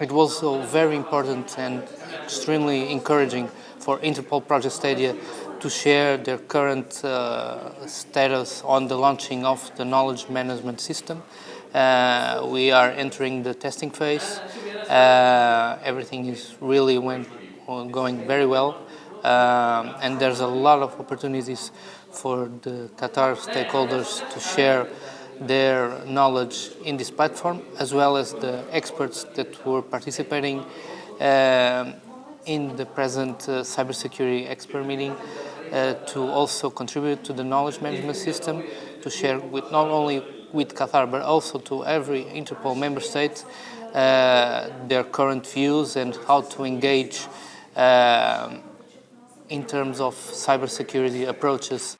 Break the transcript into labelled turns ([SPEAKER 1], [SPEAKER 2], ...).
[SPEAKER 1] It was also very important and extremely encouraging for Interpol Project Stadia to share their current uh, status on the launching of the knowledge management system. Uh, we are entering the testing phase. Uh, everything is really went, going very well. Um, and there's a lot of opportunities for the Qatar stakeholders to share their knowledge in this platform, as well as the experts that were participating uh, in the present uh, cybersecurity expert meeting uh, to also contribute to the knowledge management system, to share with not only with Qatar, but also to every Interpol member state uh, their current views and how to engage uh, in terms of cybersecurity approaches